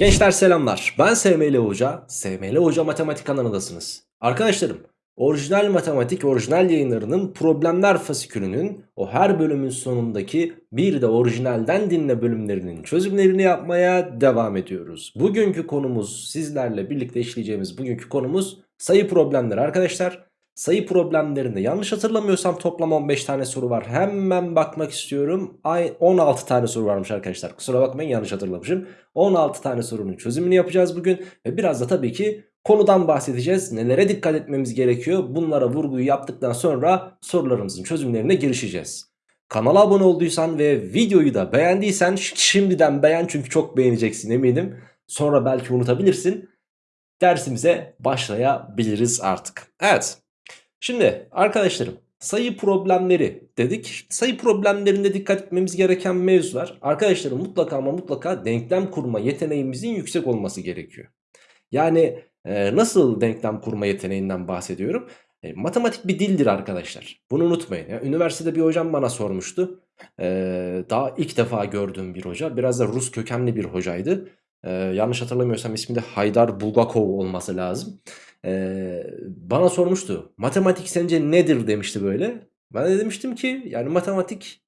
Gençler selamlar. Ben SML Hoca. SML Hoca Matematik kanalındasınız. Arkadaşlarım, orijinal matematik orijinal yayınlarının problemler fasikülünün o her bölümün sonundaki bir de orijinalden dinle bölümlerinin çözümlerini yapmaya devam ediyoruz. Bugünkü konumuz sizlerle birlikte işleyeceğimiz bugünkü konumuz sayı problemleri arkadaşlar. Sayı problemlerinde yanlış hatırlamıyorsam toplam 15 tane soru var. Hemen bakmak istiyorum. Ay 16 tane soru varmış arkadaşlar. Kusura bakmayın yanlış hatırlamışım. 16 tane sorunun çözümünü yapacağız bugün. Ve biraz da tabii ki konudan bahsedeceğiz. Nelere dikkat etmemiz gerekiyor? Bunlara vurguyu yaptıktan sonra sorularımızın çözümlerine girişeceğiz. Kanala abone olduysan ve videoyu da beğendiysen şimdiden beğen çünkü çok beğeneceksin eminim. Sonra belki unutabilirsin. Dersimize başlayabiliriz artık. Evet. Şimdi arkadaşlarım sayı problemleri dedik. Sayı problemlerinde dikkat etmemiz gereken mevzular. Arkadaşlarım mutlaka ama mutlaka denklem kurma yeteneğimizin yüksek olması gerekiyor. Yani e, nasıl denklem kurma yeteneğinden bahsediyorum? E, matematik bir dildir arkadaşlar. Bunu unutmayın. Ya, üniversitede bir hocam bana sormuştu. E, daha ilk defa gördüğüm bir hoca. Biraz da Rus kökenli bir hocaydı. E, yanlış hatırlamıyorsam ismi de Haydar Bulgakov olması lazım. Ee, bana sormuştu. Matematik sence nedir demişti böyle. Ben de demiştim ki yani matematik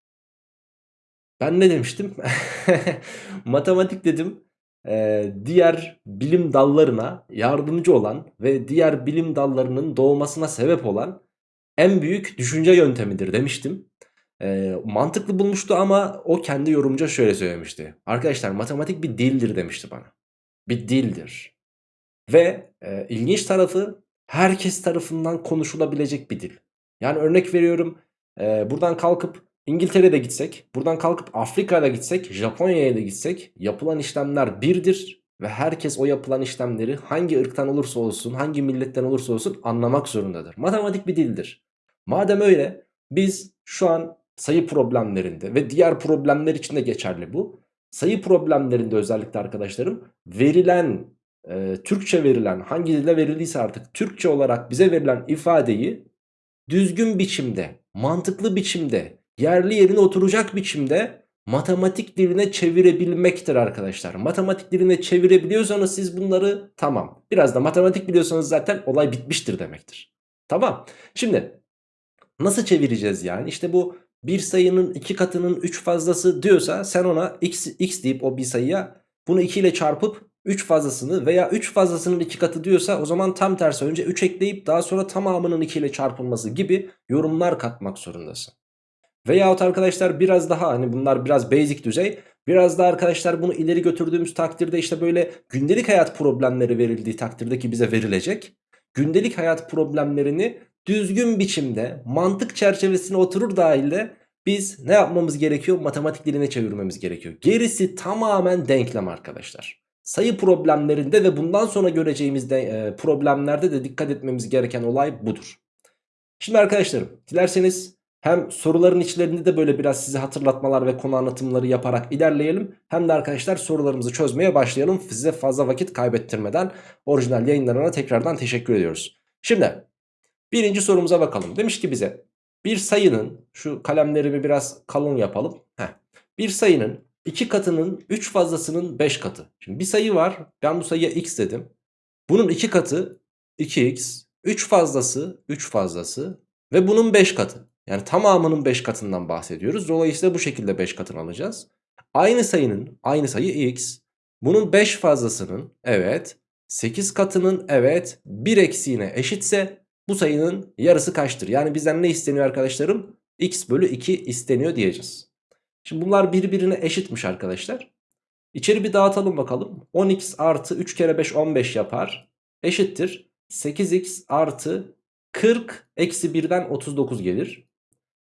ben ne demiştim? matematik dedim e, diğer bilim dallarına yardımcı olan ve diğer bilim dallarının doğmasına sebep olan en büyük düşünce yöntemidir demiştim. E, mantıklı bulmuştu ama o kendi yorumca şöyle söylemişti. Arkadaşlar matematik bir dildir demişti bana. Bir dildir. Ve e, ilginç tarafı herkes tarafından konuşulabilecek bir dil. Yani örnek veriyorum e, buradan kalkıp İngiltere'de gitsek, buradan kalkıp Afrika'da gitsek, Japonya'ya da gitsek yapılan işlemler birdir. Ve herkes o yapılan işlemleri hangi ırktan olursa olsun, hangi milletten olursa olsun anlamak zorundadır. Matematik bir dildir. Madem öyle biz şu an sayı problemlerinde ve diğer problemler için de geçerli bu. Sayı problemlerinde özellikle arkadaşlarım verilen e, Türkçe verilen hangi dilde verildiyse artık Türkçe olarak bize verilen ifadeyi düzgün biçimde, mantıklı biçimde, yerli yerine oturacak biçimde matematik diline çevirebilmektir arkadaşlar. Matematik diline çevirebiliyorsanız siz bunları tamam. Biraz da matematik biliyorsanız zaten olay bitmiştir demektir. Tamam. Şimdi nasıl çevireceğiz yani? İşte bu bir sayının iki katının 3 fazlası diyorsa sen ona x, x deyip o bir sayıya bunu 2 ile çarpıp 3 fazlasını veya 3 fazlasının 2 katı diyorsa o zaman tam tersi önce 3 ekleyip daha sonra tamamının 2 ile çarpılması gibi yorumlar katmak zorundasın. Veyahut arkadaşlar biraz daha hani bunlar biraz basic düzey. Biraz daha arkadaşlar bunu ileri götürdüğümüz takdirde işte böyle gündelik hayat problemleri verildiği takdirde ki bize verilecek. Gündelik hayat problemlerini düzgün biçimde mantık çerçevesine oturur dahilde biz ne yapmamız gerekiyor? Matematik diline çevirmemiz gerekiyor. Gerisi tamamen denklem arkadaşlar sayı problemlerinde ve bundan sonra göreceğimiz de, e, problemlerde de dikkat etmemiz gereken olay budur. Şimdi arkadaşlarım dilerseniz hem soruların içlerinde de böyle biraz size hatırlatmalar ve konu anlatımları yaparak ilerleyelim. Hem de arkadaşlar sorularımızı çözmeye başlayalım. Size fazla vakit kaybettirmeden orijinal yayınlarına tekrardan teşekkür ediyoruz. Şimdi birinci sorumuza bakalım. Demiş ki bize bir sayının şu kalemlerimi biraz kalın yapalım. Heh, bir sayının 2 katının 3 fazlasının 5 katı. Şimdi bir sayı var. Ben bu sayıya x dedim. Bunun 2 katı 2x. 3 fazlası 3 fazlası. Ve bunun 5 katı. Yani tamamının 5 katından bahsediyoruz. Dolayısıyla bu şekilde 5 katını alacağız. Aynı sayının aynı sayı x. Bunun 5 fazlasının evet 8 katının evet 1 eksiğine eşitse bu sayının yarısı kaçtır? Yani bizden ne isteniyor arkadaşlarım? x bölü 2 isteniyor diyeceğiz. Şimdi bunlar birbirine eşitmiş arkadaşlar. İçeri bir dağıtalım bakalım. 10x artı 3 kere 5 15 yapar. Eşittir. 8x artı 40 eksi 1'den 39 gelir.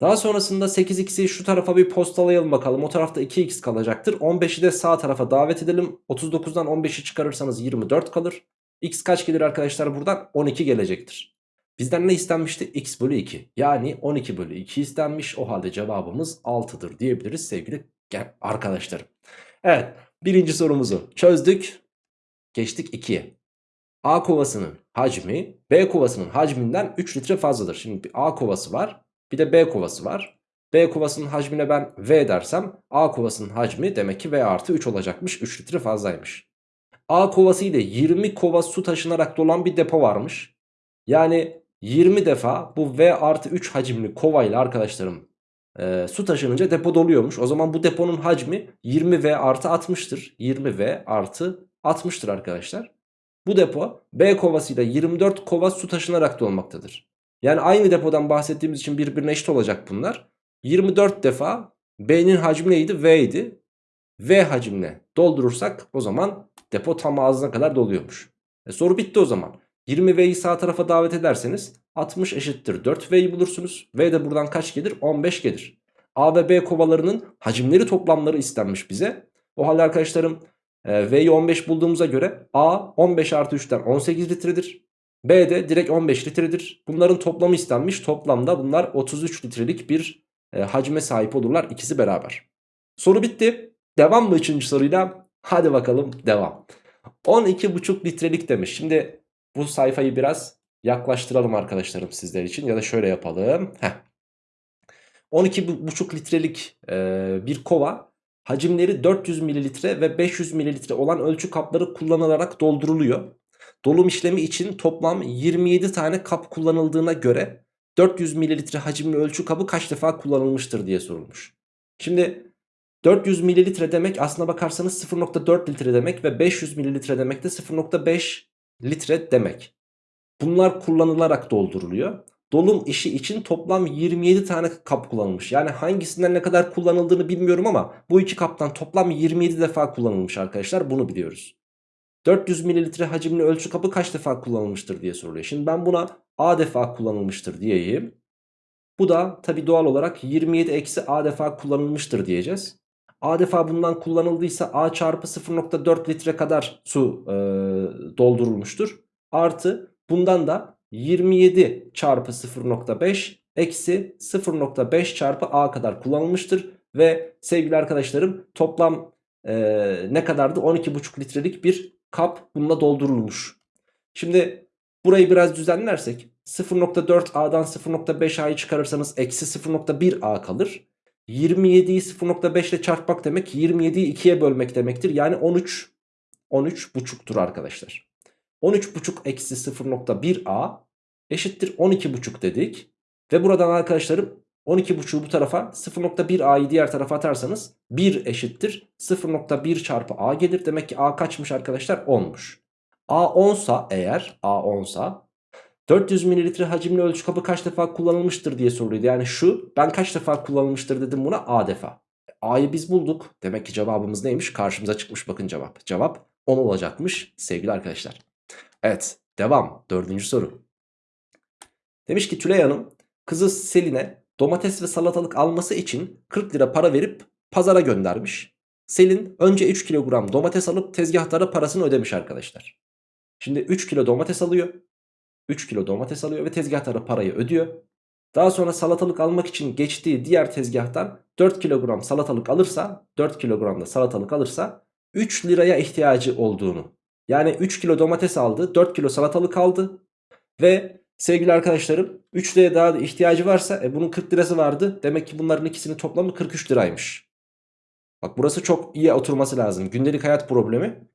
Daha sonrasında 8x'i şu tarafa bir postalayalım bakalım. O tarafta 2x kalacaktır. 15'i de sağ tarafa davet edelim. 39'dan 15'i çıkarırsanız 24 kalır. x kaç gelir arkadaşlar buradan? 12 gelecektir. Bizden ne istenmişti? x bölü 2. Yani 12 bölü 2 istenmiş. O halde cevabımız 6'dır diyebiliriz sevgili arkadaşlarım. Evet birinci sorumuzu çözdük. Geçtik 2'ye. A kovasının hacmi B kovasının hacminden 3 litre fazladır. Şimdi bir A kovası var bir de B kovası var. B kovasının hacmine ben V dersem A kovasının hacmi demek ki V artı 3 olacakmış 3 litre fazlaymış. A kovası ile 20 kova su taşınarak dolan bir depo varmış. Yani 20 defa bu V artı 3 hacimli kovayla arkadaşlarım e, su taşınınca depo doluyormuş. O zaman bu deponun hacmi 20V artı 60'tır. 20V artı 60'tır arkadaşlar. Bu depo B kovasıyla 24 kova su taşınarak dolmaktadır. Yani aynı depodan bahsettiğimiz için birbirine eşit olacak bunlar. 24 defa B'nin hacmi neydi? V idi. V hacimle doldurursak o zaman depo tam ağzına kadar doluyormuş. E soru bitti o zaman. 20V'yi sağ tarafa davet ederseniz 60 eşittir 4V'yi bulursunuz. V de buradan kaç gelir? 15 gelir. A ve B kovalarının hacimleri toplamları istenmiş bize. O halde arkadaşlarım e, V'yi 15 bulduğumuza göre A 15 artı 3'ten 18 litredir. B de direkt 15 litredir. Bunların toplamı istenmiş. Toplamda bunlar 33 litrelik bir e, hacme sahip olurlar ikisi beraber. Soru bitti. Devam mı 3. soruyla? Hadi bakalım devam. 12,5 litrelik demiş. Şimdi bu sayfayı biraz yaklaştıralım arkadaşlarım sizler için. Ya da şöyle yapalım. Heh. 12,5 litrelik e, bir kova hacimleri 400 mililitre ve 500 mililitre olan ölçü kapları kullanılarak dolduruluyor. Dolum işlemi için toplam 27 tane kap kullanıldığına göre 400 mililitre hacimli ölçü kabı kaç defa kullanılmıştır diye sorulmuş. Şimdi 400 mililitre demek aslına bakarsanız 0.4 litre demek ve 500 mililitre demek de 0.5 litre demek. Bunlar kullanılarak dolduruluyor. Dolum işi için toplam 27 tane kap kullanılmış. Yani hangisinden ne kadar kullanıldığını bilmiyorum ama bu iki kaptan toplam 27 defa kullanılmış arkadaşlar. Bunu biliyoruz. 400 mililitre hacimli ölçü kabı kaç defa kullanılmıştır diye soruluyor. Şimdi ben buna A defa kullanılmıştır diyeyim. Bu da tabi doğal olarak 27 eksi A defa kullanılmıştır diyeceğiz. A defa bundan kullanıldıysa A çarpı 0.4 litre kadar su e, doldurulmuştur. Artı bundan da 27 çarpı 0.5 eksi 0.5 çarpı A kadar kullanılmıştır. Ve sevgili arkadaşlarım toplam e, ne kadardı? 12,5 litrelik bir kap bununla doldurulmuş. Şimdi burayı biraz düzenlersek 0.4 A'dan 0.5 A'yı çıkarırsanız eksi 0.1 A kalır. 27'yi 0.5 ile çarpmak demek 27'yi 2'ye bölmek demektir. Yani 13 13 buçuktur arkadaşlar. 13 buçuk eksi 0.1 A eşittir 12 buçuk dedik. Ve buradan arkadaşlarım 12 buçuğu bu tarafa 0.1 A'yı diğer tarafa atarsanız 1 eşittir 0.1 çarpı A gelir. Demek ki A kaçmış arkadaşlar 10'muş. A 10 sa eğer A 10 sa 400 mililitre hacimli ölçü kabı kaç defa kullanılmıştır diye soruluydu. Yani şu ben kaç defa kullanılmıştır dedim buna A defa. A'yı biz bulduk. Demek ki cevabımız neymiş? Karşımıza çıkmış bakın cevap. Cevap 10 olacakmış sevgili arkadaşlar. Evet devam. Dördüncü soru. Demiş ki Tülay Hanım kızı Selin'e domates ve salatalık alması için 40 lira para verip pazara göndermiş. Selin önce 3 kilogram domates alıp tezgahtara parasını ödemiş arkadaşlar. Şimdi 3 kilo domates alıyor. 3 kilo domates alıyor ve tezgahtara parayı ödüyor. Daha sonra salatalık almak için geçtiği diğer tezgahtan 4 kilogram salatalık alırsa 4 kilogram da salatalık alırsa 3 liraya ihtiyacı olduğunu yani 3 kilo domates aldı 4 kilo salatalık aldı ve sevgili arkadaşlarım 3 liraya daha da ihtiyacı varsa e, bunun 40 lirası vardı demek ki bunların ikisinin toplamı 43 liraymış. Bak burası çok iyi oturması lazım gündelik hayat problemi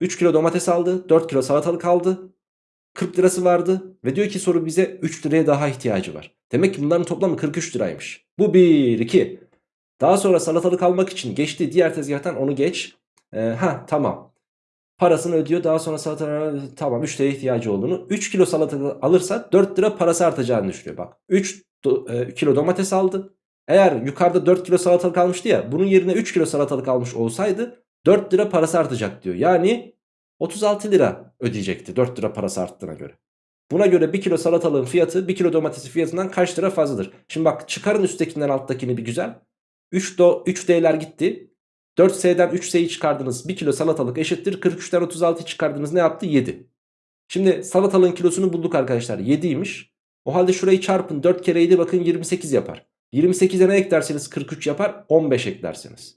3 kilo domates aldı 4 kilo salatalık aldı 40 lirası vardı ve diyor ki soru bize 3 liraya daha ihtiyacı var. Demek ki bunların toplamı 43 liraymış. Bu 1 2. Daha sonra salatalık almak için geçti diğer tezgahtan onu geç. Ee, ha tamam. Parasını ödüyor daha sonra salatalık tamam 3 liraya ihtiyacı olduğunu. 3 kilo salatalık alırsa 4 lira parası artacağını düşünüyor bak. 3 do, e, kilo domates aldı. Eğer yukarıda 4 kilo salatalık almıştı ya bunun yerine 3 kilo salatalık almış olsaydı 4 lira parası artacak diyor. Yani 36 lira ödeyecekti 4 lira parası arttığına göre. Buna göre 1 kilo salatalığın fiyatı 1 kilo domatesin fiyatından kaç lira fazladır? Şimdi bak çıkarın üsttekinden alttakini bir güzel. 3 do 3D'ler gitti. 4S'den 3S'yi çıkardınız. 1 kilo salatalık eşittir. 43'ten 36 çıkardınız ne yaptı? 7. Şimdi salatalığın kilosunu bulduk arkadaşlar. 7'ymiş. O halde şurayı çarpın. 4 kere 7 bakın 28 yapar. 28'e ne eklerseniz 43 yapar. 15 eklerseniz.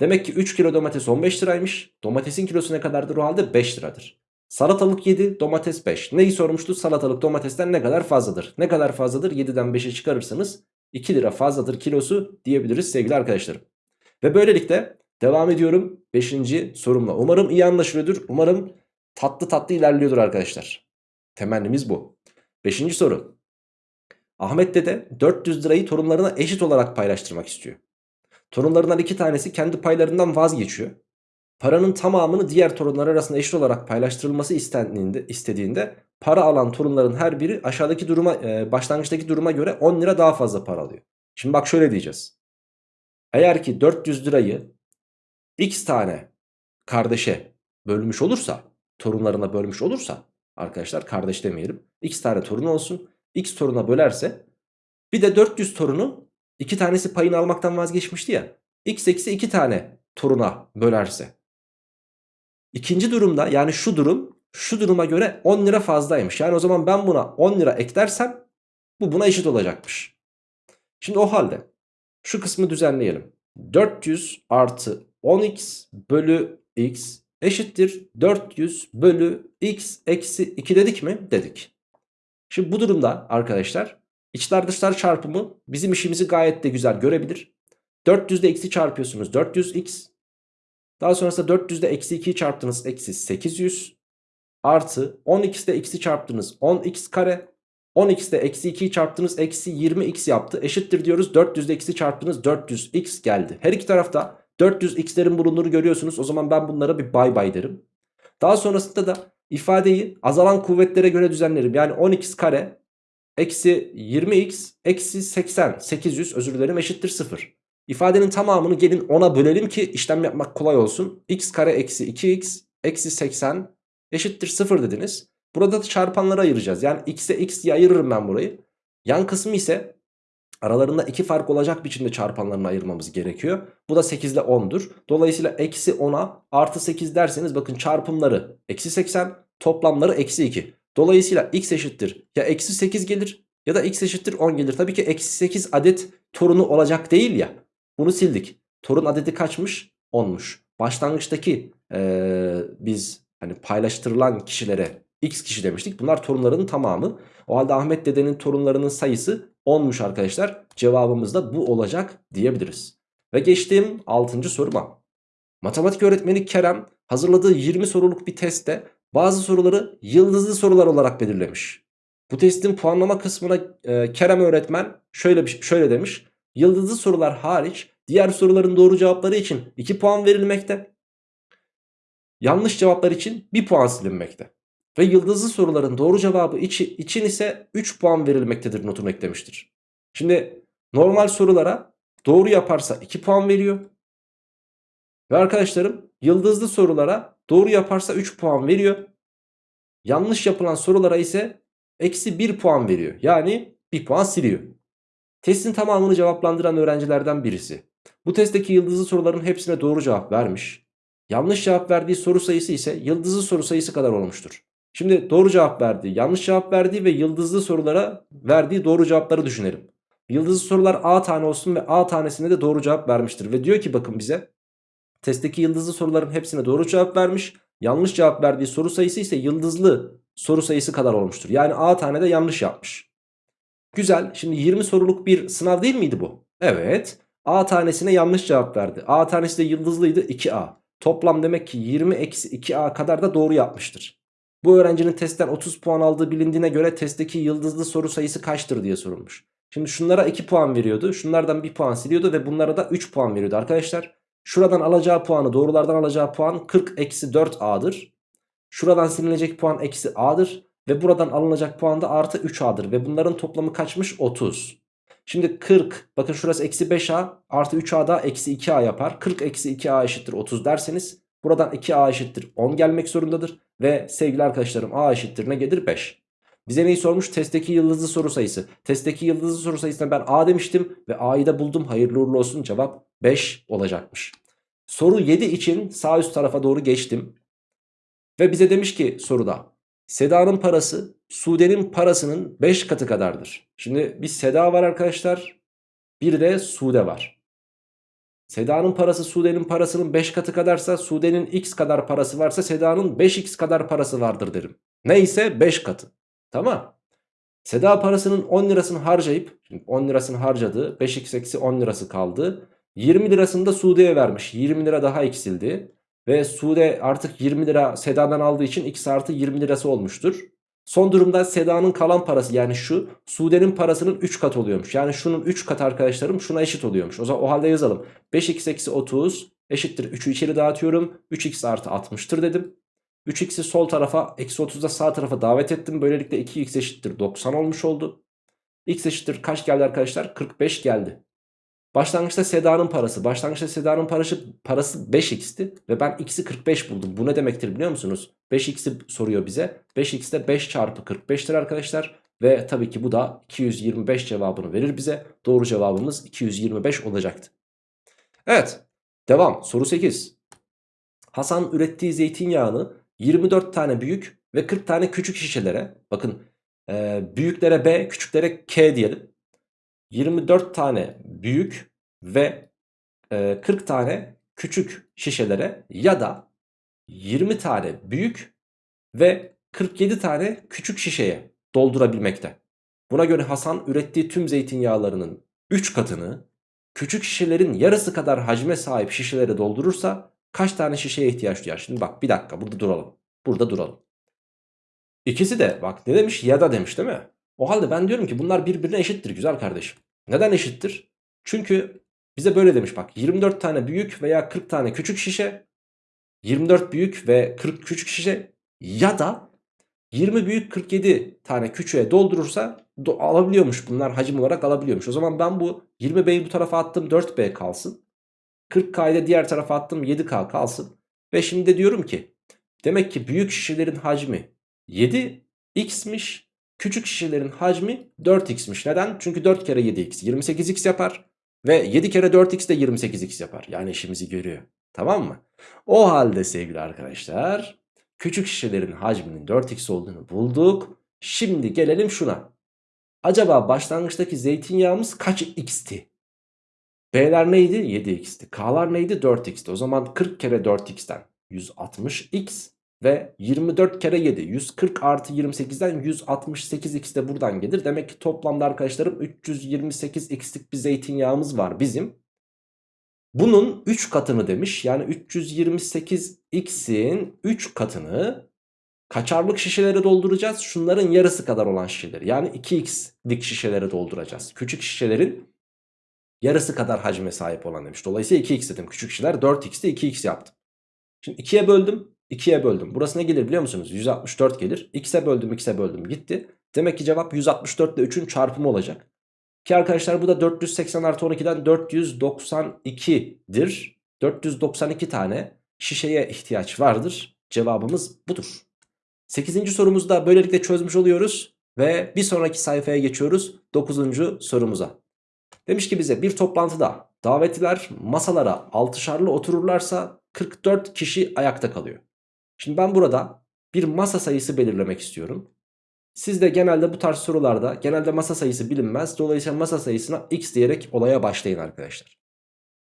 Demek ki 3 kilo domates 15 liraymış. Domatesin kilosu ne kadardır o halde? 5 liradır. Salatalık 7, domates 5. Neyi sormuştu? Salatalık domatesten ne kadar fazladır? Ne kadar fazladır? 7'den 5'e çıkarırsanız 2 lira fazladır kilosu diyebiliriz sevgili arkadaşlarım. Ve böylelikle Devam ediyorum 5. sorumla. Umarım iyi anlaşılıyordur. Umarım tatlı tatlı ilerliyordur arkadaşlar. Temennimiz bu. 5. soru. Ahmet dede 400 lirayı torunlarına eşit olarak paylaştırmak istiyor. Torunlarından iki tanesi kendi paylarından vazgeçiyor. Paranın tamamını diğer torunlar arasında eşit olarak paylaştırılması istendiğinde, istediğinde para alan torunların her biri aşağıdaki duruma e, başlangıçtaki duruma göre 10 lira daha fazla para alıyor. Şimdi bak şöyle diyeceğiz. Eğer ki 400 lirayı x tane kardeşe bölmüş olursa torunlarına bölmüş olursa arkadaşlar kardeş demeyelim x tane torun olsun x toruna bölerse bir de 400 torunu iki tanesi payını almaktan vazgeçmişti ya x eksi 2 tane toruna bölerse İkinci durumda yani şu durum şu duruma göre 10 lira fazlaymış. Yani o zaman ben buna 10 lira eklersem bu buna eşit olacakmış. Şimdi o halde şu kısmı düzenleyelim. 400 artı 10x bölü x eşittir 400 bölü x eksi 2 dedik mi? Dedik. Şimdi bu durumda arkadaşlar içler dışlar çarpımı bizim işimizi gayet de güzel görebilir. 400 ile x'i çarpıyorsunuz 400x daha sonrasında 400'de eksi 2'yi çarptınız eksi 800 artı 10x'de x'i çarptınız 10x kare 10x'de eksi 2'yi çarptınız eksi 20x yaptı eşittir diyoruz 400'de x'i çarptınız 400x geldi. Her iki tarafta 400x'lerin bulunduğunu görüyorsunuz o zaman ben bunlara bir bay bay derim. Daha sonrasında da ifadeyi azalan kuvvetlere göre düzenlerim yani 10x kare eksi 20x eksi 80 800 özür dilerim eşittir 0. İfadenin tamamını gelin 10'a bölelim ki işlem yapmak kolay olsun. x kare eksi 2x eksi 80 eşittir 0 dediniz. Burada da çarpanlara ayıracağız. Yani x'e x diye ayırırım ben burayı. Yan kısmı ise aralarında iki fark olacak biçimde çarpanlarını ayırmamız gerekiyor. Bu da 8 ile 10'dur. Dolayısıyla eksi 10'a artı 8 derseniz bakın çarpımları eksi 80 toplamları eksi 2. Dolayısıyla x eşittir ya eksi 8 gelir ya da x eşittir 10 gelir. Tabii ki eksi 8 adet torunu olacak değil ya. Bunu sildik. Torun adedi kaçmış? 10'muş. Başlangıçtaki ee, biz hani paylaştırılan kişilere x kişi demiştik. Bunlar torunların tamamı. O halde Ahmet dedenin torunlarının sayısı 10'muş arkadaşlar. Cevabımız da bu olacak diyebiliriz. Ve geçtiğim 6. soruma. Matematik öğretmeni Kerem hazırladığı 20 soruluk bir testte bazı soruları yıldızlı sorular olarak belirlemiş. Bu testin puanlama kısmına e, Kerem öğretmen şöyle şöyle demiş. Yıldızlı sorular hariç diğer soruların doğru cevapları için 2 puan verilmekte. Yanlış cevaplar için 1 puan silinmekte. Ve yıldızlı soruların doğru cevabı için ise 3 puan verilmektedir notunu eklemiştir. Şimdi normal sorulara doğru yaparsa 2 puan veriyor. Ve arkadaşlarım yıldızlı sorulara doğru yaparsa 3 puan veriyor. Yanlış yapılan sorulara ise eksi 1 puan veriyor. Yani 1 puan siliyor. Testin tamamını cevaplandıran öğrencilerden birisi. Bu testteki yıldızlı soruların hepsine doğru cevap vermiş. Yanlış cevap verdiği soru sayısı ise yıldızlı soru sayısı kadar olmuştur. Şimdi doğru cevap verdiği, yanlış cevap verdiği ve yıldızlı sorulara verdiği doğru cevapları düşünelim. Yıldızlı sorular A tane olsun ve A tanesine de doğru cevap vermiştir. Ve diyor ki bakın bize testteki yıldızlı soruların hepsine doğru cevap vermiş. Yanlış cevap verdiği soru sayısı ise yıldızlı soru sayısı kadar olmuştur. Yani A tane de yanlış yapmış. Güzel. Şimdi 20 soruluk bir sınav değil miydi bu? Evet. A tanesine yanlış cevap verdi. A tanesi de yıldızlıydı 2A. Toplam demek ki 20 eksi 2A kadar da doğru yapmıştır. Bu öğrencinin testten 30 puan aldığı bilindiğine göre testteki yıldızlı soru sayısı kaçtır diye sorulmuş. Şimdi şunlara 2 puan veriyordu. Şunlardan 1 puan siliyordu ve bunlara da 3 puan veriyordu arkadaşlar. Şuradan alacağı puanı doğrulardan alacağı puan 40 eksi 4A'dır. Şuradan silinecek puan eksi A'dır. Ve buradan alınacak puan da artı 3A'dır. Ve bunların toplamı kaçmış? 30. Şimdi 40 bakın şurası eksi 5A artı 3A da eksi 2A yapar. 40 eksi 2A eşittir 30 derseniz buradan 2A eşittir 10 gelmek zorundadır. Ve sevgili arkadaşlarım A eşittir ne gelir? 5. Bize neyi sormuş? Testteki yıldızlı soru sayısı. Testteki yıldızlı soru sayısına ben A demiştim ve A'yı da buldum. Hayırlı uğurlu olsun cevap 5 olacakmış. Soru 7 için sağ üst tarafa doğru geçtim. Ve bize demiş ki soruda Seda'nın parası Sude'nin parasının 5 katı kadardır. Şimdi bir Seda var arkadaşlar. Bir de Sude var. Seda'nın parası Sude'nin parasının 5 katı kadarsa Sude'nin x kadar parası varsa Seda'nın 5x kadar parası vardır derim. Neyse 5 katı. Tamam. Seda parasının 10 lirasını harcayıp 10 lirasını harcadı 5x eksi 10 lirası kaldı. 20 lirasını da Sude'ye vermiş. 20 lira daha eksildi. Ve Sude artık 20 lira Seda'dan aldığı için x artı 20 lirası olmuştur. Son durumda Seda'nın kalan parası yani şu Sude'nin parasının 3 kat oluyormuş. Yani şunun 3 katı arkadaşlarım şuna eşit oluyormuş. O zaman o halde yazalım. 5x eksi 30 eşittir 3'ü içeri dağıtıyorum. 3x artı 60'tır dedim. 3x'i sol tarafa eksi 30'da sağ tarafa davet ettim. Böylelikle 2x eşittir 90 olmuş oldu. x eşittir kaç geldi arkadaşlar? 45 geldi. Başlangıçta Seda'nın parası. Başlangıçta Seda'nın parası, parası 5x'ti. Ve ben x'i 45 buldum. Bu ne demektir biliyor musunuz? 5x'i soruyor bize. 5x de 5 çarpı 45'tir arkadaşlar. Ve tabii ki bu da 225 cevabını verir bize. Doğru cevabımız 225 olacaktı. Evet. Devam. Soru 8. Hasan ürettiği zeytinyağını 24 tane büyük ve 40 tane küçük şişelere bakın e, büyüklere B küçüklere K diyelim. 24 tane büyük ve e, 40 tane küçük şişelere ya da 20 tane büyük ve 47 tane küçük şişeye doldurabilmekte. Buna göre Hasan ürettiği tüm zeytinyağlarının 3 katını küçük şişelerin yarısı kadar hacme sahip şişelere doldurursa kaç tane şişeye ihtiyaç duyar? Şimdi bak bir dakika burada duralım. Burada duralım. İkisi de bak ne demiş ya da demiş değil mi? O halde ben diyorum ki bunlar birbirine eşittir güzel kardeşim. Neden eşittir? Çünkü bize böyle demiş bak 24 tane büyük veya 40 tane küçük şişe 24 büyük ve 40 küçük şişe ya da 20 büyük 47 tane küçüğe doldurursa do alabiliyormuş bunlar hacim olarak alabiliyormuş. O zaman ben bu 20B'yi bu tarafa attım 4B kalsın. 40K'yı da diğer tarafa attım 7K kalsın. Ve şimdi de diyorum ki demek ki büyük şişelerin hacmi 7x'miş Küçük şişelerin hacmi 4x'miş. Neden? Çünkü 4 kere 7x 28x yapar. Ve 7 kere 4x de 28x yapar. Yani işimizi görüyor. Tamam mı? O halde sevgili arkadaşlar küçük şişelerin hacminin 4x olduğunu bulduk. Şimdi gelelim şuna. Acaba başlangıçtaki zeytinyağımız kaç x'ti? B'ler neydi? 7x'ti. K'lar neydi? 4x'ti. O zaman 40 kere 4x'ten 160x ve 24 kere 7 140 artı 28'den 168x de buradan gelir. Demek ki toplamda arkadaşlarım 328x'lik bir zeytinyağımız var bizim. Bunun 3 katını demiş. Yani 328x'in 3 katını kaçarlık şişelere dolduracağız. Şunların yarısı kadar olan şişeleri. Yani 2x'lik şişelere dolduracağız. Küçük şişelerin yarısı kadar hacme sahip olan demiş. Dolayısıyla 2x dedim. Küçük şişeler 4x'te 2x yaptım. Şimdi 2'ye böldüm. 2'ye böldüm. Burası ne gelir biliyor musunuz? 164 gelir. X'e böldüm x'e böldüm gitti. Demek ki cevap 164 ile 3'ün çarpımı olacak. Ki arkadaşlar bu da 480 artı 12'den 492'dir. 492 tane şişeye ihtiyaç vardır. Cevabımız budur. 8. sorumuzu da böylelikle çözmüş oluyoruz. Ve bir sonraki sayfaya geçiyoruz. 9. sorumuza. Demiş ki bize bir toplantıda davetliler masalara altışarlı otururlarsa 44 kişi ayakta kalıyor. Şimdi ben burada bir masa sayısı belirlemek istiyorum. Siz de genelde bu tarz sorularda genelde masa sayısı bilinmez. Dolayısıyla masa sayısına x diyerek olaya başlayın arkadaşlar.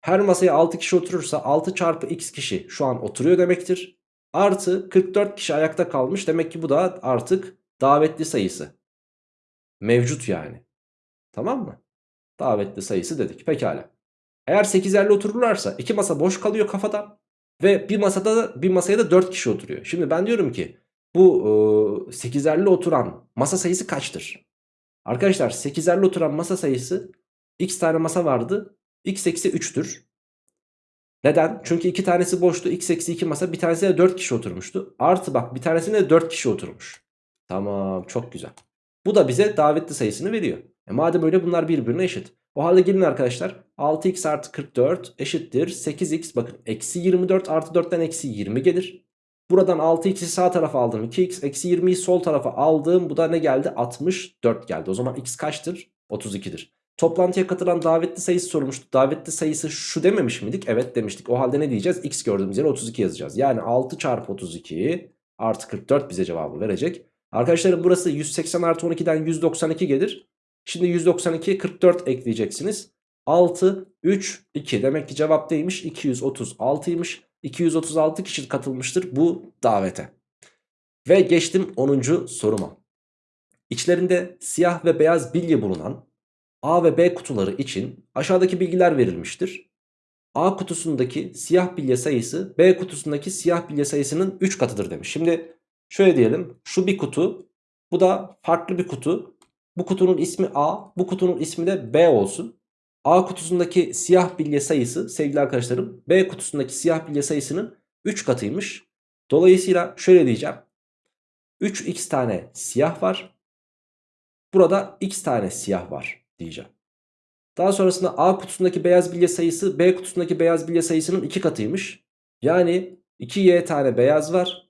Her masaya 6 kişi oturursa 6 çarpı x kişi şu an oturuyor demektir. Artı 44 kişi ayakta kalmış. Demek ki bu da artık davetli sayısı. Mevcut yani. Tamam mı? Davetli sayısı dedik. Pekala. Eğer 8'lerle otururlarsa iki masa boş kalıyor kafada. Ve bir masada bir masaya da 4 kişi oturuyor. Şimdi ben diyorum ki bu e, 8'erli oturan masa sayısı kaçtır? Arkadaşlar 8'erli oturan masa sayısı x tane masa vardı. x eksi 3'tür. Neden? Çünkü iki tanesi boştu. x eksi 2 masa bir tanesinde 4 kişi oturmuştu. Artı bak bir tanesinde de 4 kişi oturmuş. Tamam çok güzel. Bu da bize davetli sayısını veriyor. E madem öyle bunlar birbirine eşit. O halde gelin arkadaşlar 6x artı 44 eşittir 8x bakın eksi 24 artı 4'ten eksi 20 gelir. Buradan 6x'i sağ tarafa aldım 2x eksi 20'yi sol tarafa aldım bu da ne geldi 64 geldi. O zaman x kaçtır 32'dir. Toplantıya katılan davetli sayısı sormuştu. Davetli sayısı şu dememiş miydik? Evet demiştik. O halde ne diyeceğiz? X gördüğümüz yere 32 yazacağız. Yani 6 çarpı 32 artı 44 bize cevabı verecek. Arkadaşlarım burası 180 artı 12'den 192 gelir. Şimdi 192 44 ekleyeceksiniz. 6 3 2 demek ki cevap neymiş 236'ymış. 236 kişi katılmıştır bu davete. Ve geçtim 10. soruma. İçlerinde siyah ve beyaz bilye bulunan A ve B kutuları için aşağıdaki bilgiler verilmiştir. A kutusundaki siyah bilye sayısı B kutusundaki siyah bilye sayısının 3 katıdır demiş. Şimdi şöyle diyelim şu bir kutu bu da farklı bir kutu. Bu kutunun ismi A bu kutunun ismi de B olsun. A kutusundaki siyah bilye sayısı sevgili arkadaşlarım B kutusundaki siyah bilye sayısının 3 katıymış. Dolayısıyla şöyle diyeceğim. 3x tane siyah var. Burada x tane siyah var diyeceğim. Daha sonrasında A kutusundaki beyaz bilye sayısı B kutusundaki beyaz bilye sayısının 2 katıymış. Yani 2y tane beyaz var.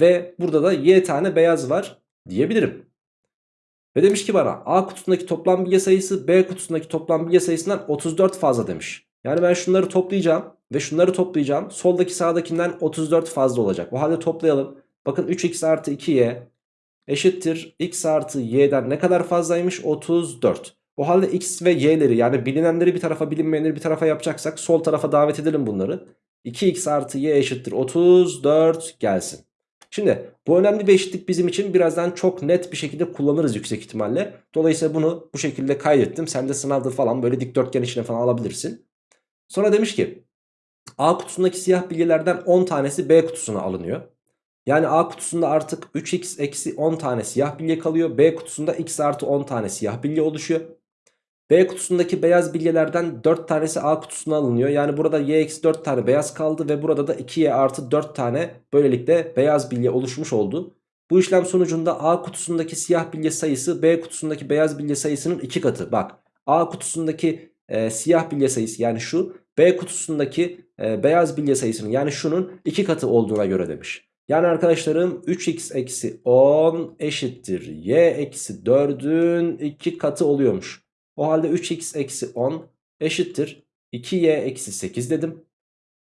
Ve burada da y tane beyaz var diyebilirim. Ve demiş ki bana A kutusundaki toplam bilye sayısı B kutusundaki toplam bilye sayısından 34 fazla demiş. Yani ben şunları toplayacağım ve şunları toplayacağım. Soldaki sağdakinden 34 fazla olacak. O halde toplayalım. Bakın 3x artı 2y eşittir x artı y'den ne kadar fazlaymış? 34. O halde x ve y'leri yani bilinenleri bir tarafa bilinmeyenleri bir tarafa yapacaksak sol tarafa davet edelim bunları. 2x artı y eşittir 34 gelsin. Şimdi bu önemli bir eşitlik bizim için birazdan çok net bir şekilde kullanırız yüksek ihtimalle. Dolayısıyla bunu bu şekilde kaydettim. Sen de sınavda falan böyle dikdörtgen içine falan alabilirsin. Sonra demiş ki A kutusundaki siyah bilgilerden 10 tanesi B kutusuna alınıyor. Yani A kutusunda artık 3x eksi 10 tane siyah bilye kalıyor. B kutusunda x artı 10 tane siyah bilye oluşuyor. B kutusundaki beyaz bilyelerden 4 tanesi A kutusuna alınıyor. Yani burada y eksi 4 tane beyaz kaldı ve burada da 2y artı 4 tane böylelikle beyaz bilye oluşmuş oldu. Bu işlem sonucunda A kutusundaki siyah bilye sayısı B kutusundaki beyaz bilye sayısının 2 katı. Bak A kutusundaki e, siyah bilye sayısı yani şu B kutusundaki e, beyaz bilye sayısının yani şunun 2 katı olduğuna göre demiş. Yani arkadaşlarım 3x eksi 10 eşittir y eksi 4'ün 2 katı oluyormuş. O halde 3x eksi 10 eşittir 2y eksi 8 dedim.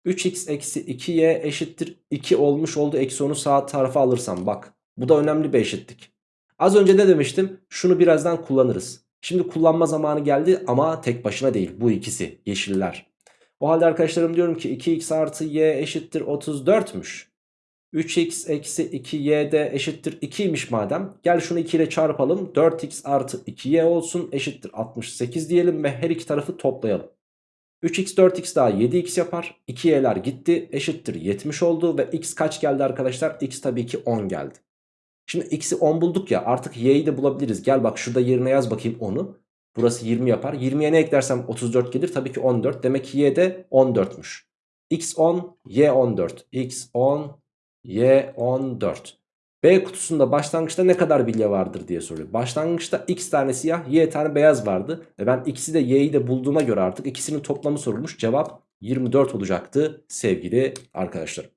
3x eksi 2y eşittir 2 olmuş oldu. Eksi 10'u sağ tarafa alırsam bak. Bu da önemli bir eşitlik. Az önce ne demiştim? Şunu birazdan kullanırız. Şimdi kullanma zamanı geldi ama tek başına değil. Bu ikisi yeşiller. O halde arkadaşlarım diyorum ki 2x artı y eşittir 34'müş. 3x eksi 2y de eşittir 2'ymiş madem. Gel şunu 2 ile çarpalım. 4x artı 2y olsun eşittir 68 diyelim ve her iki tarafı toplayalım. 3x 4x daha 7x yapar. 2y'ler gitti eşittir 70 oldu ve x kaç geldi arkadaşlar? x tabii ki 10 geldi. Şimdi x'i 10 bulduk ya artık y'yi de bulabiliriz. Gel bak şurada yerine yaz bakayım 10'u. Burası 20 yapar. 20'ye ne eklersem 34 gelir. Tabii ki 14. Demek ki y de 14'müş. x 10, y 14. x 10, y 14. B kutusunda başlangıçta ne kadar bilye vardır diye soruyor. Başlangıçta x tane siyah y tane beyaz vardı. E ben x'i de y'yi de bulduğuma göre artık ikisinin toplamı sorulmuş. Cevap 24 olacaktı sevgili arkadaşlar.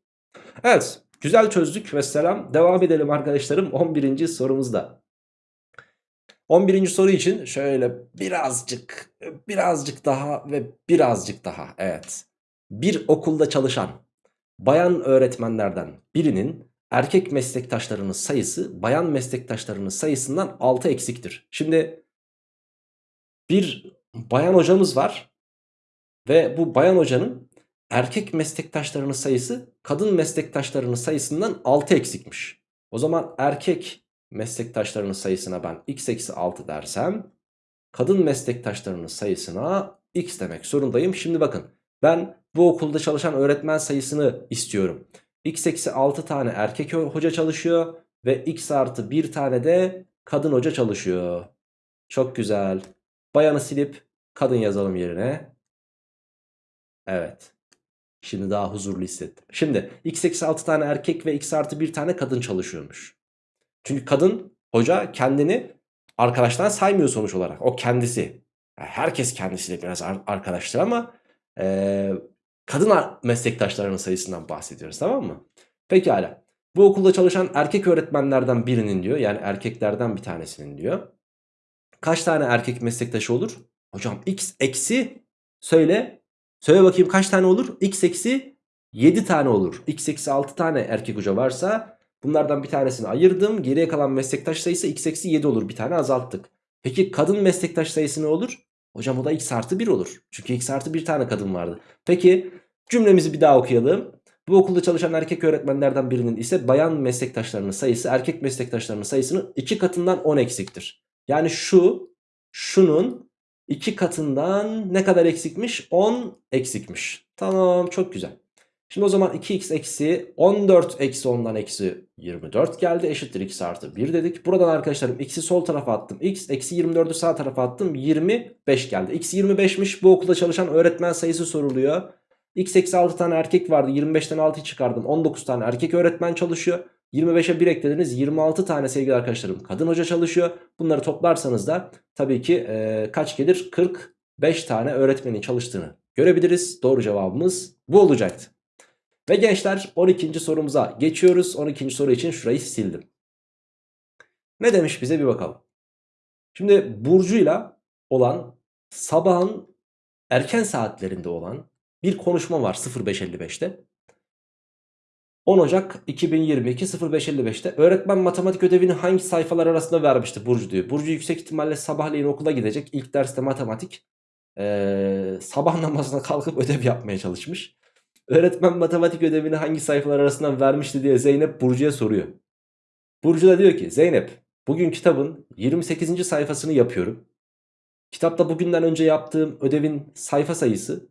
Evet güzel çözdük ve selam. Devam edelim arkadaşlarım 11. sorumuzda. 11. soru için şöyle birazcık birazcık daha ve birazcık daha evet. Bir okulda çalışan bayan öğretmenlerden birinin erkek meslektaşlarının sayısı bayan meslektaşlarının sayısından 6 eksiktir. Şimdi bir bayan hocamız var ve bu bayan hocanın erkek meslektaşlarının sayısı kadın meslektaşlarının sayısından 6 eksikmiş. O zaman erkek meslektaşlarının sayısına ben x eksi 6 dersem kadın meslektaşlarının sayısına x demek zorundayım. Şimdi bakın ben bu okulda çalışan öğretmen sayısını istiyorum. x eksi 6 tane erkek hoca çalışıyor ve x artı 1 tane de kadın hoca çalışıyor. Çok güzel. Bayanı silip kadın yazalım yerine. Evet. Şimdi daha huzurlu hissettim. Şimdi x eksi 6 tane erkek ve x artı 1 tane kadın çalışıyormuş. Çünkü kadın hoca kendini arkadaştan saymıyor sonuç olarak. O kendisi. herkes kendisiyle biraz arkadaştır ama e, kadın meslektaşlarının sayısından bahsediyoruz tamam mı? Pekala. Bu okulda çalışan erkek öğretmenlerden birinin diyor yani erkeklerden bir tanesinin diyor. Kaç tane erkek meslektaşı olur? Hocam x eksi söyle. Söyle bakayım kaç tane olur? x eksi 7 tane olur. x eksi 6 tane erkek hoca varsa bunlardan bir tanesini ayırdım. Geriye kalan meslektaş sayısı x eksi 7 olur. Bir tane azalttık. Peki kadın meslektaş sayısı ne olur? Hocam o da x artı 1 olur. Çünkü x artı 1 tane kadın vardı. Peki cümlemizi bir daha okuyalım. Bu okulda çalışan erkek öğretmenlerden birinin ise bayan meslektaşlarının sayısı erkek meslektaşlarının sayısının 2 katından 10 eksiktir. Yani şu şunun 2 katından ne kadar eksikmiş? 10 eksikmiş. Tamam çok güzel. Şimdi o zaman 2x eksi 14 eksi 10'dan eksi 24 geldi. Eşittir x artı 1 dedik. Buradan arkadaşlarım x'i sol tarafa attım. x eksi 24'ü sağ tarafa attım. 25 geldi. x 25'miş. Bu okulda çalışan öğretmen sayısı soruluyor. x eksi 6 tane erkek vardı. 25'ten 6'yı çıkardım. 19 tane erkek öğretmen çalışıyor. 25'e 1 eklediniz 26 tane sevgili arkadaşlarım kadın hoca çalışıyor. Bunları toplarsanız da tabii ki e, kaç gelir? 45 tane öğretmenin çalıştığını görebiliriz. Doğru cevabımız bu olacaktı. Ve gençler 12. sorumuza geçiyoruz. 12. soru için şurayı sildim. Ne demiş bize bir bakalım. Şimdi Burcu'yla olan sabahın erken saatlerinde olan bir konuşma var 05.55'te. 10 Ocak 2022 05.55'te öğretmen matematik ödevini hangi sayfalar arasında vermişti Burcu diyor. Burcu yüksek ihtimalle sabahleyin okula gidecek. İlk derste matematik ee, sabah namazına kalkıp ödev yapmaya çalışmış. Öğretmen matematik ödevini hangi sayfalar arasından vermişti diye Zeynep Burcu'ya soruyor. Burcu da diyor ki Zeynep bugün kitabın 28. sayfasını yapıyorum. Kitapta bugünden önce yaptığım ödevin sayfa sayısı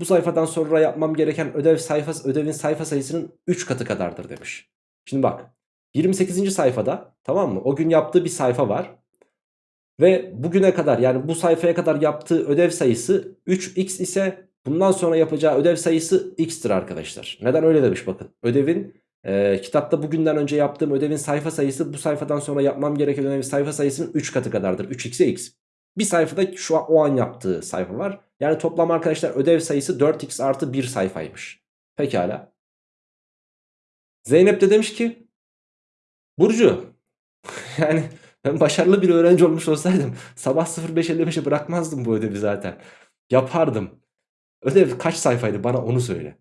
bu sayfadan sonra yapmam gereken ödev sayfası, ödevin sayfa sayısının 3 katı kadardır demiş. Şimdi bak 28. sayfada tamam mı o gün yaptığı bir sayfa var. Ve bugüne kadar yani bu sayfaya kadar yaptığı ödev sayısı 3x ise bundan sonra yapacağı ödev sayısı x'tir arkadaşlar. Neden öyle demiş bakın. Ödevin e, kitapta bugünden önce yaptığım ödevin sayfa sayısı bu sayfadan sonra yapmam gereken ödevin sayfa sayısının 3 katı kadardır. 3x'e x. Bir sayfada şu an o an yaptığı sayfa var. Yani toplam arkadaşlar ödev sayısı 4x artı 1 sayfaymış. Pekala. Zeynep de demiş ki Burcu yani ben başarılı bir öğrenci olmuş olsaydım sabah 05.55'e bırakmazdım bu ödevi zaten. Yapardım. Ödev kaç sayfaydı bana onu söyle.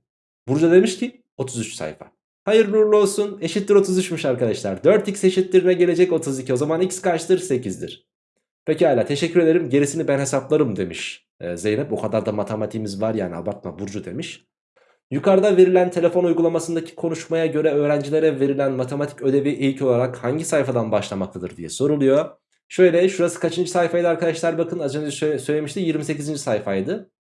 Burcu demiş ki 33 sayfa. Hayırlı uğurlu olsun. Eşittir 33'müş arkadaşlar. 4x eşittir ne gelecek 32. O zaman x kaçtır? 8'dir. Pekala teşekkür ederim. Gerisini ben hesaplarım demiş ee, Zeynep. O kadar da matematiğimiz var yani abartma Burcu demiş. Yukarıda verilen telefon uygulamasındaki konuşmaya göre öğrencilere verilen matematik ödevi ilk olarak hangi sayfadan başlamaktadır diye soruluyor. Şöyle şurası kaçıncı sayfaydı arkadaşlar bakın az önce söylemişti 28. sayfaydı.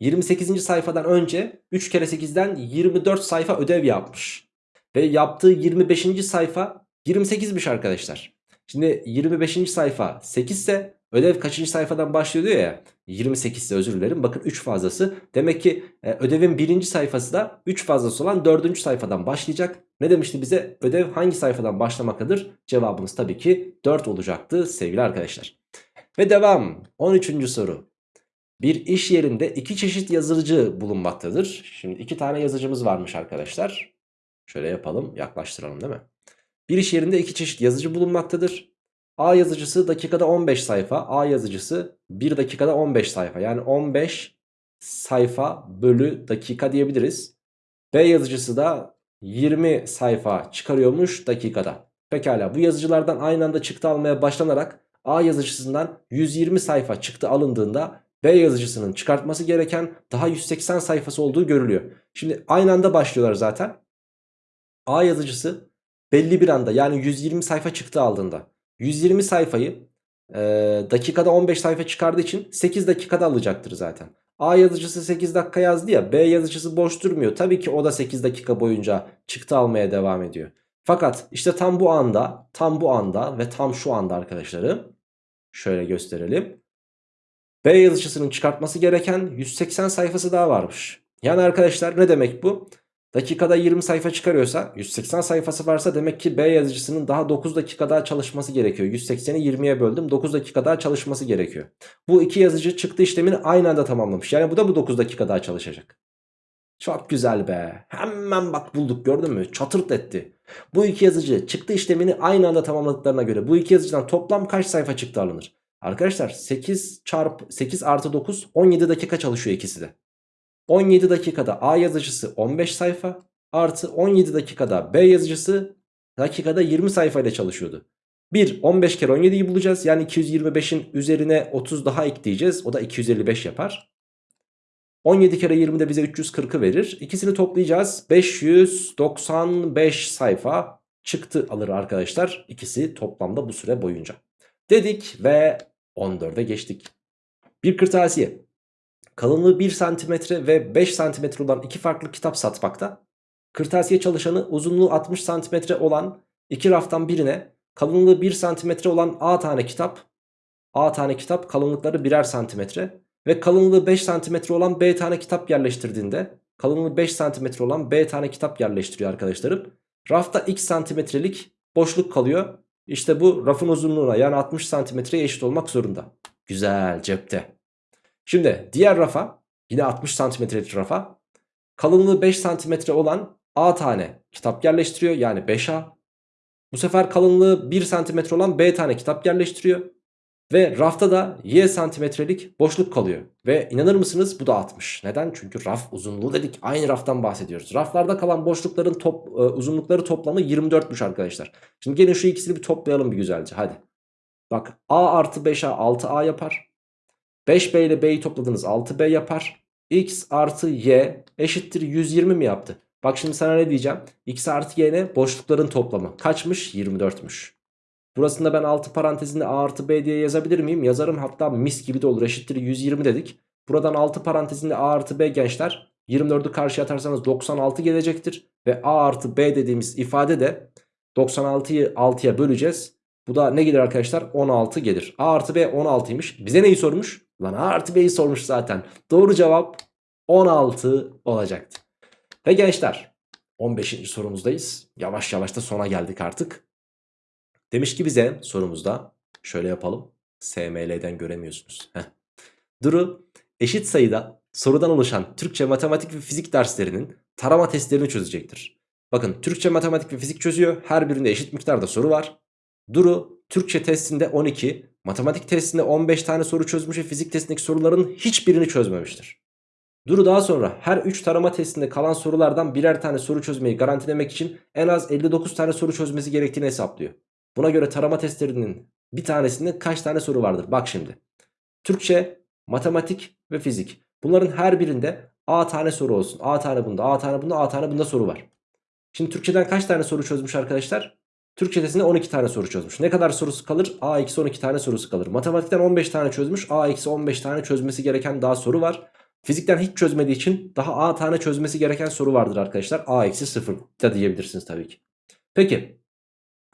28. sayfadan önce 3 kere 8'den 24 sayfa ödev yapmış. Ve yaptığı 25. sayfa 28'miş arkadaşlar. Şimdi 25. sayfa 8 ise ödev kaçıncı sayfadan başlıyor diyor ya. 28 ise özür dilerim. Bakın 3 fazlası. Demek ki e, ödevin birinci sayfası da 3 fazlası olan 4. sayfadan başlayacak. Ne demişti bize? Ödev hangi sayfadan başlamaktadır? Cevabımız tabii ki 4 olacaktı sevgili arkadaşlar. Ve devam. 13. soru. Bir iş yerinde iki çeşit yazıcı bulunmaktadır. Şimdi iki tane yazıcımız varmış arkadaşlar. Şöyle yapalım yaklaştıralım değil mi? Bir iş yerinde iki çeşit yazıcı bulunmaktadır. A yazıcısı dakikada 15 sayfa. A yazıcısı 1 dakikada 15 sayfa. Yani 15 sayfa bölü dakika diyebiliriz. B yazıcısı da 20 sayfa çıkarıyormuş dakikada. Pekala bu yazıcılardan aynı anda çıktı almaya başlanarak A yazıcısından 120 sayfa çıktı alındığında B yazıcısının çıkartması gereken daha 180 sayfası olduğu görülüyor. Şimdi aynı anda başlıyorlar zaten. A yazıcısı belli bir anda yani 120 sayfa çıktı aldığında 120 sayfayı e, dakikada 15 sayfa çıkardığı için 8 dakikada alacaktır zaten. A yazıcısı 8 dakika yazdı ya B yazıcısı boş durmuyor. Tabii ki o da 8 dakika boyunca çıktı almaya devam ediyor. Fakat işte tam bu anda tam bu anda ve tam şu anda arkadaşlarım şöyle gösterelim. B yazıcısının çıkartması gereken 180 sayfası daha varmış. Yani arkadaşlar ne demek bu? Dakikada 20 sayfa çıkarıyorsa 180 sayfası varsa demek ki B yazıcısının daha 9 dakika daha çalışması gerekiyor. 180'i 20'ye böldüm 9 dakika daha çalışması gerekiyor. Bu iki yazıcı çıktı işlemini aynı anda tamamlamış. Yani bu da bu 9 dakika daha çalışacak. Çok güzel be. Hemen bak bulduk gördün mü? Çatırt etti. Bu iki yazıcı çıktı işlemini aynı anda tamamladıklarına göre bu iki yazıcıdan toplam kaç sayfa çıktı alınır? Arkadaşlar 8 çarpı 8 artı 9 17 dakika çalışıyor ikisi de. 17 dakikada A yazıcısı 15 sayfa artı 17 dakikada B yazıcısı dakikada 20 sayfa ile çalışıyordu. 1 15 kere 17'yi bulacağız. Yani 225'in üzerine 30 daha ekleyeceğiz. O da 255 yapar. 17 kere 20 de bize 340'ı verir. İkisini toplayacağız. 595 sayfa çıktı alır arkadaşlar. İkisi toplamda bu süre boyunca. Dedik ve 14'e geçtik. Bir kırtasiye kalınlığı 1 cm ve 5 cm olan iki farklı kitap satmakta. Kırtasiye çalışanı uzunluğu 60 cm olan iki raftan birine kalınlığı 1 cm olan A tane kitap, A tane kitap kalınlıkları birer santimetre ve kalınlığı 5 cm olan B tane kitap yerleştirdiğinde kalınlığı 5 cm olan B tane kitap yerleştiriyor arkadaşlarım. Rafta x santimetrelik boşluk kalıyor. İşte bu rafın uzunluğuna yani 60 santimetreye eşit olmak zorunda. Güzel cepte. Şimdi diğer rafa yine 60 santimetrelik rafa kalınlığı 5 santimetre olan A tane kitap yerleştiriyor yani 5A. Bu sefer kalınlığı 1 santimetre olan B tane kitap yerleştiriyor. Ve rafta da y santimetrelik boşluk kalıyor. Ve inanır mısınız bu da 60. Neden? Çünkü raf uzunluğu dedik. Aynı raftan bahsediyoruz. Raflarda kalan boşlukların top, e, uzunlukları toplamı 24'müş arkadaşlar. Şimdi gelin şu ikisini bir toplayalım bir güzelce. Hadi. Bak a artı 5a 6a yapar. 5b ile b'yi topladınız 6b yapar. x artı y eşittir 120 mi yaptı? Bak şimdi sana ne diyeceğim? x artı y ne? Boşlukların toplamı. Kaçmış? 24'müş. Burasında ben altı parantezinde a artı b diye yazabilir miyim? Yazarım hatta mis gibi de olur eşittir 120 dedik. Buradan altı parantezinde a artı b gençler 24'ü karşıya atarsanız 96 gelecektir. Ve a artı b dediğimiz ifade de 96'yı 6'ya böleceğiz. Bu da ne gelir arkadaşlar? 16 gelir. A artı B 16'ymış. Bize neyi sormuş? Lan A artı B'yi sormuş zaten. Doğru cevap 16 olacaktı. Ve gençler 15. sorumuzdayız. Yavaş yavaş da sona geldik artık. Demiş ki bize sorumuzda şöyle yapalım. SML'den göremiyorsunuz. Heh. Duru eşit sayıda sorudan oluşan Türkçe, matematik ve fizik derslerinin tarama testlerini çözecektir. Bakın Türkçe, matematik ve fizik çözüyor. Her birinde eşit miktarda soru var. Duru Türkçe testinde 12, matematik testinde 15 tane soru çözmüş ve fizik testindeki soruların hiçbirini çözmemiştir. Duru daha sonra her 3 tarama testinde kalan sorulardan birer tane soru çözmeyi garantilemek için en az 59 tane soru çözmesi gerektiğini hesaplıyor. Buna göre tarama testlerinin bir tanesinde kaç tane soru vardır? Bak şimdi. Türkçe, matematik ve fizik. Bunların her birinde A tane soru olsun. A tane bunda, A tane bunda, A tane bunda soru var. Şimdi Türkçeden kaç tane soru çözmüş arkadaşlar? Türkçe testinde 12 tane soru çözmüş. Ne kadar sorusu kalır? A eksi 12 tane sorusu kalır. Matematikten 15 tane çözmüş. A eksi 15 tane çözmesi gereken daha soru var. Fizikten hiç çözmediği için daha A tane çözmesi gereken soru vardır arkadaşlar. A eksi 0 da diyebilirsiniz tabii ki. Peki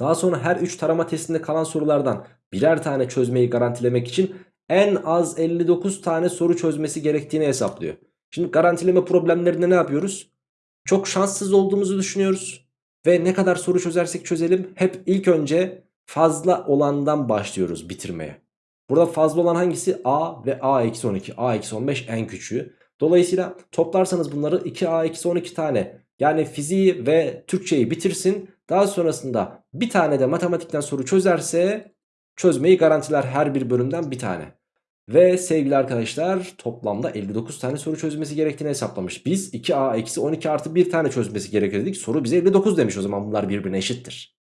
daha sonra her 3 tarama testinde kalan sorulardan birer tane çözmeyi garantilemek için en az 59 tane soru çözmesi gerektiğini hesaplıyor. Şimdi garantileme problemlerinde ne yapıyoruz? Çok şanssız olduğumuzu düşünüyoruz. Ve ne kadar soru çözersek çözelim hep ilk önce fazla olandan başlıyoruz bitirmeye. Burada fazla olan hangisi? A ve A eksi 12. A eksi 15 en küçüğü. Dolayısıyla toplarsanız bunları 2A eksi 12 tane yani fiziği ve Türkçeyi bitirsin. Daha sonrasında bir tane de matematikten soru çözerse çözmeyi garantiler her bir bölümden bir tane. Ve sevgili arkadaşlar toplamda 59 tane soru çözmesi gerektiğini hesaplamış. Biz 2a eksi 12 artı 1 tane çözmesi gerekir dedik. Soru bize 59 demiş o zaman bunlar birbirine eşittir.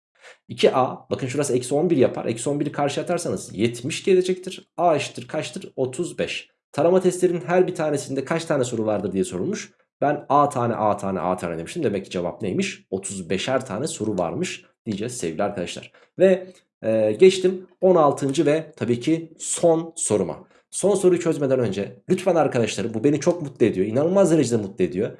2a bakın şurası eksi 11 yapar. Eksi 11'i karşı atarsanız 70 gelecektir. a eşittir kaçtır? 35. Tarama testlerinin her bir tanesinde kaç tane soru vardır diye sorulmuş. Ben a tane a tane a tane demiştim. Demek ki cevap neymiş? 35'er tane soru varmış diyeceğiz sevgili arkadaşlar. Ve e, geçtim 16. ve tabii ki son soruma. Son soruyu çözmeden önce lütfen arkadaşlarım bu beni çok mutlu ediyor. İnanılmaz derecede mutlu ediyor.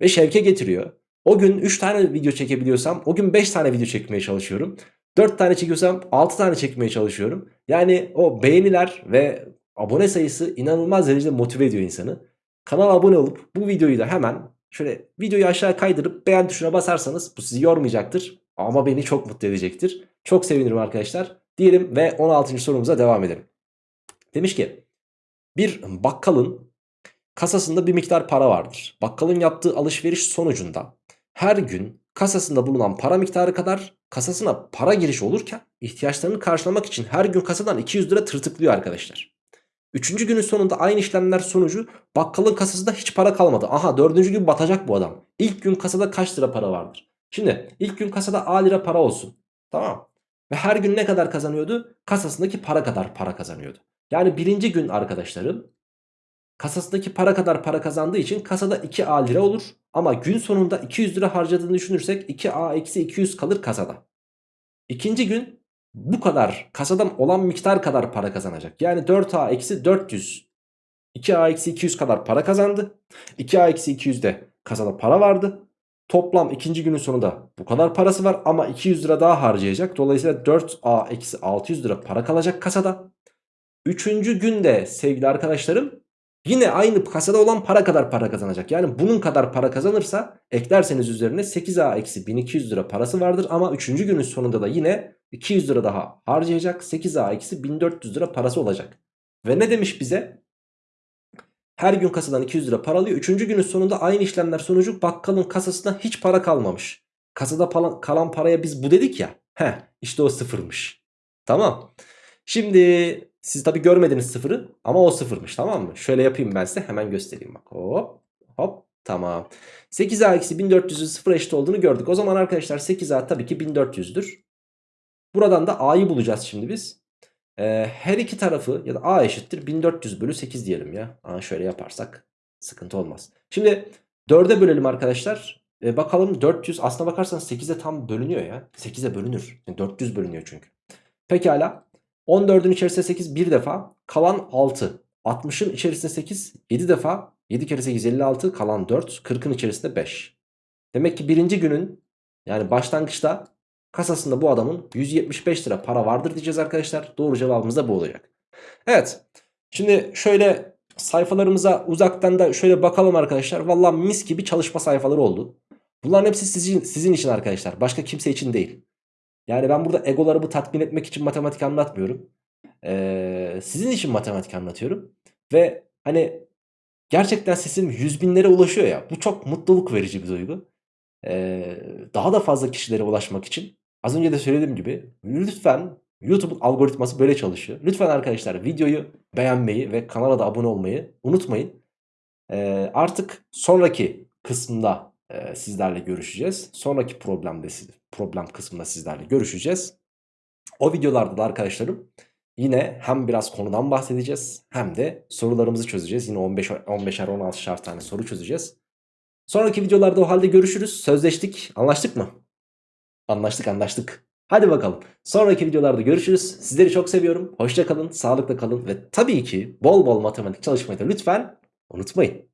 Ve şevke getiriyor. O gün 3 tane video çekebiliyorsam o gün 5 tane video çekmeye çalışıyorum. 4 tane çekiyorsam 6 tane çekmeye çalışıyorum. Yani o beğeniler ve abone sayısı inanılmaz derecede motive ediyor insanı. Kanala abone olup bu videoyu da hemen şöyle videoyu aşağı kaydırıp beğen tuşuna basarsanız bu sizi yormayacaktır. Ama beni çok mutlu edecektir. Çok sevinirim arkadaşlar. Diyelim ve 16. sorumuza devam edelim. Demiş ki bir bakkalın kasasında bir miktar para vardır. Bakkalın yaptığı alışveriş sonucunda her gün kasasında bulunan para miktarı kadar kasasına para giriş olurken ihtiyaçlarını karşılamak için her gün kasadan 200 lira tırtıklıyor arkadaşlar. Üçüncü günün sonunda aynı işlemler sonucu bakkalın kasasında hiç para kalmadı. Aha dördüncü gün batacak bu adam. İlk gün kasada kaç lira para vardır? Şimdi ilk gün kasada A lira para olsun. Tamam. Ve her gün ne kadar kazanıyordu? Kasasındaki para kadar para kazanıyordu. Yani birinci gün arkadaşlarım kasasındaki para kadar para kazandığı için kasada 2A lira olur. Ama gün sonunda 200 lira harcadığını düşünürsek 2A eksi 200 kalır kasada. İkinci gün bu kadar kasadan olan miktar kadar para kazanacak. Yani 4A eksi 400 2A eksi 200 kadar para kazandı. 2A eksi 200'de kasada para vardı. Toplam ikinci günün sonunda bu kadar parası var ama 200 lira daha harcayacak. Dolayısıyla 4A eksi 600 lira para kalacak kasada. Üçüncü günde sevgili arkadaşlarım yine aynı kasada olan para kadar para kazanacak. Yani bunun kadar para kazanırsa eklerseniz üzerine 8A eksi 1200 lira parası vardır. Ama üçüncü günün sonunda da yine 200 lira daha harcayacak. 8A eksi 1400 lira parası olacak. Ve ne demiş bize? Her gün kasadan 200 lira para alıyor. Üçüncü günün sonunda aynı işlemler sonucu bakkalın kasasına hiç para kalmamış. Kasada kalan paraya biz bu dedik ya. Heh işte o sıfırmış. Tamam. Şimdi siz tabi görmediniz sıfırı ama o sıfırmış tamam mı? Şöyle yapayım ben size hemen göstereyim bak. Hop hop tamam. 8A eksi 1400'ün sıfır eşit olduğunu gördük. O zaman arkadaşlar 8A tabii ki 1400'dür. Buradan da A'yı bulacağız şimdi biz. Ee, her iki tarafı ya da A eşittir 1400 bölü 8 diyelim ya. Aa, şöyle yaparsak sıkıntı olmaz. Şimdi 4'e bölelim arkadaşlar. Ee, bakalım 400 aslına bakarsanız 8'e tam bölünüyor ya. 8'e bölünür. Yani 400 bölünüyor çünkü. Pekala. 14'ün içerisinde 8 bir defa. Kalan 6. 60'ın içerisinde 8 7 defa. 7 kere 8 56 kalan 4. 40'ın içerisinde 5. Demek ki birinci günün yani başlangıçta kasasında bu adamın 175 lira para vardır diyeceğiz arkadaşlar. Doğru cevabımız da bu olacak. Evet. Şimdi şöyle sayfalarımıza uzaktan da şöyle bakalım arkadaşlar. Valla mis gibi çalışma sayfaları oldu. Bunların hepsi sizin, sizin için arkadaşlar. Başka kimse için değil. Yani ben burada egolarımı tatmin etmek için matematik anlatmıyorum. Ee, sizin için matematik anlatıyorum. Ve hani gerçekten sesim yüz binlere ulaşıyor ya. Bu çok mutluluk verici bir duygu. Ee, daha da fazla kişilere ulaşmak için az önce de söylediğim gibi lütfen YouTube'un algoritması böyle çalışıyor. Lütfen arkadaşlar videoyu beğenmeyi ve kanala da abone olmayı unutmayın. Ee, artık sonraki kısımda e, sizlerle görüşeceğiz. Sonraki problemde problem kısmında sizlerle görüşeceğiz. O videolarda da arkadaşlarım yine hem biraz konudan bahsedeceğiz hem de sorularımızı çözeceğiz. Yine 15 15'er 16'şer tane soru çözeceğiz. Sonraki videolarda o halde görüşürüz. Sözleştik. Anlaştık mı? Anlaştık anlaştık. Hadi bakalım. Sonraki videolarda görüşürüz. Sizleri çok seviyorum. Hoşça kalın, sağlıkla kalın ve tabii ki bol bol matematik çalışmayı da lütfen unutmayın.